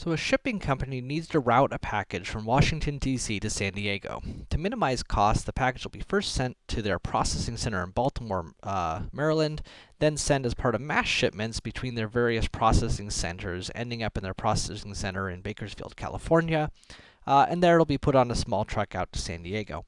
So a shipping company needs to route a package from Washington, D.C. to San Diego. To minimize costs, the package will be first sent to their processing center in Baltimore, uh, Maryland, then sent as part of mass shipments between their various processing centers, ending up in their processing center in Bakersfield, California, uh, and there it'll be put on a small truck out to San Diego.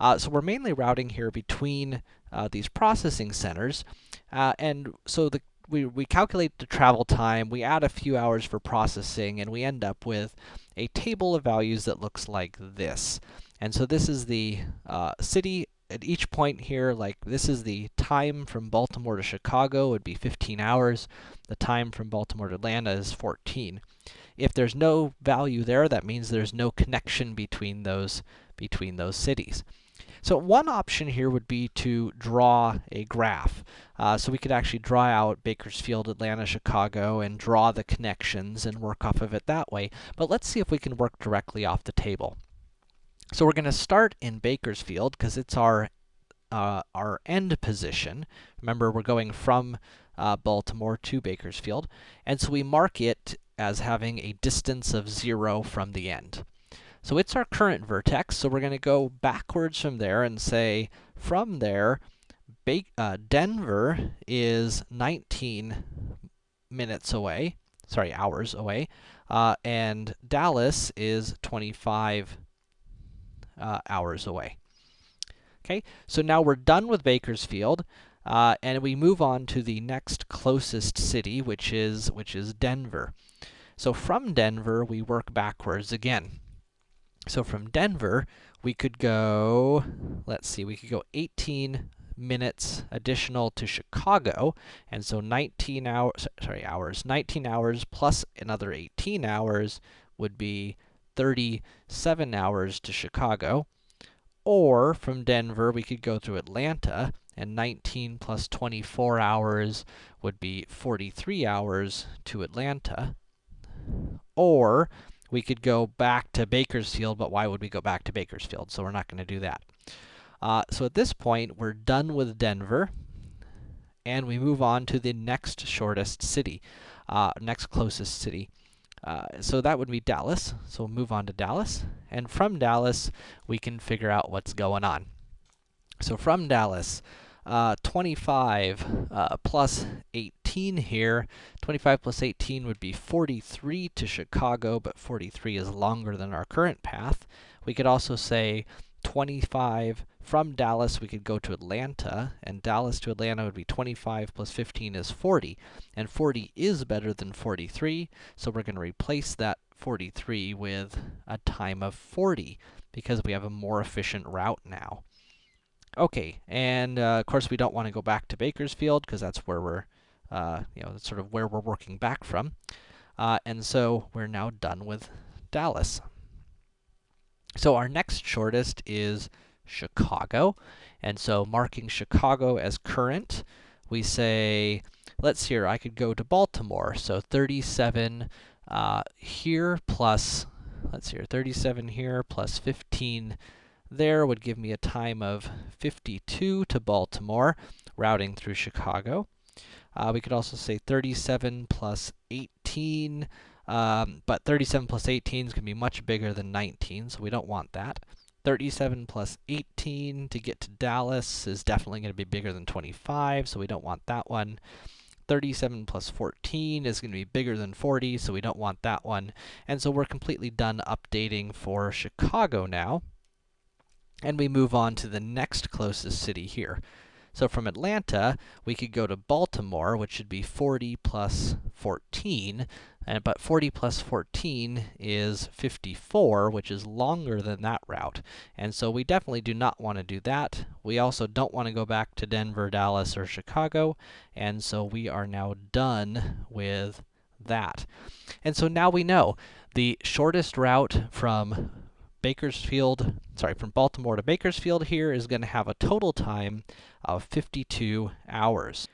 Uh, so we're mainly routing here between uh, these processing centers, uh, and so the we, we calculate the travel time, we add a few hours for processing, and we end up with a table of values that looks like this. And so this is the uh, city at each point here, like this is the time from Baltimore to Chicago would be 15 hours. The time from Baltimore to Atlanta is 14. If there's no value there, that means there's no connection between those between those cities. So one option here would be to draw a graph. Uh, so we could actually draw out Bakersfield, Atlanta, Chicago, and draw the connections and work off of it that way. But let's see if we can work directly off the table. So we're going to start in Bakersfield, because it's our, uh, our end position. Remember, we're going from uh, Baltimore to Bakersfield. And so we mark it as having a distance of 0 from the end. So it's our current vertex, so we're going to go backwards from there and say, from there, ba uh, Denver is 19 minutes away, sorry, hours away, uh, and Dallas is 25 uh, hours away. Okay, so now we're done with Bakersfield, uh, and we move on to the next closest city, which is, which is Denver. So from Denver, we work backwards again. So from Denver, we could go, let's see, we could go 18 minutes additional to Chicago, and so 19 hours, sorry, hours, 19 hours plus another 18 hours would be 37 hours to Chicago. Or from Denver, we could go to Atlanta, and 19 plus 24 hours would be 43 hours to Atlanta. Or we could go back to Bakersfield, but why would we go back to Bakersfield? So we're not going to do that. Uh, so at this point, we're done with Denver, and we move on to the next shortest city, uh, next closest city. Uh, so that would be Dallas. So we'll move on to Dallas, and from Dallas, we can figure out what's going on. So from Dallas, uh, 25 uh, plus 18 here. 25 plus 18 would be 43 to Chicago, but 43 is longer than our current path. We could also say 25 from Dallas, we could go to Atlanta, and Dallas to Atlanta would be 25 plus 15 is 40. And 40 is better than 43, so we're going to replace that 43 with a time of 40, because we have a more efficient route now. Okay, and uh, of course we don't want to go back to Bakersfield because that's where we're, uh, you know, that's sort of where we're working back from. Uh, and so we're now done with Dallas. So our next shortest is Chicago. And so marking Chicago as current, we say, let's see here, I could go to Baltimore. So 37 uh, here plus, let's here, 37 here plus 15 there would give me a time of 52 to Baltimore, routing through Chicago. Uh, we could also say 37 plus 18, um, but 37 plus 18 is going to be much bigger than 19, so we don't want that. 37 plus 18 to get to Dallas is definitely going to be bigger than 25, so we don't want that one. 37 plus 14 is going to be bigger than 40, so we don't want that one. And so we're completely done updating for Chicago now. And we move on to the next closest city here. So from Atlanta, we could go to Baltimore, which should be 40 plus 14, and, but 40 plus 14 is 54, which is longer than that route. And so we definitely do not want to do that. We also don't want to go back to Denver, Dallas, or Chicago, and so we are now done with that. And so now we know the shortest route from Bakersfield, sorry, from Baltimore to Bakersfield here is going to have a total time of 52 hours.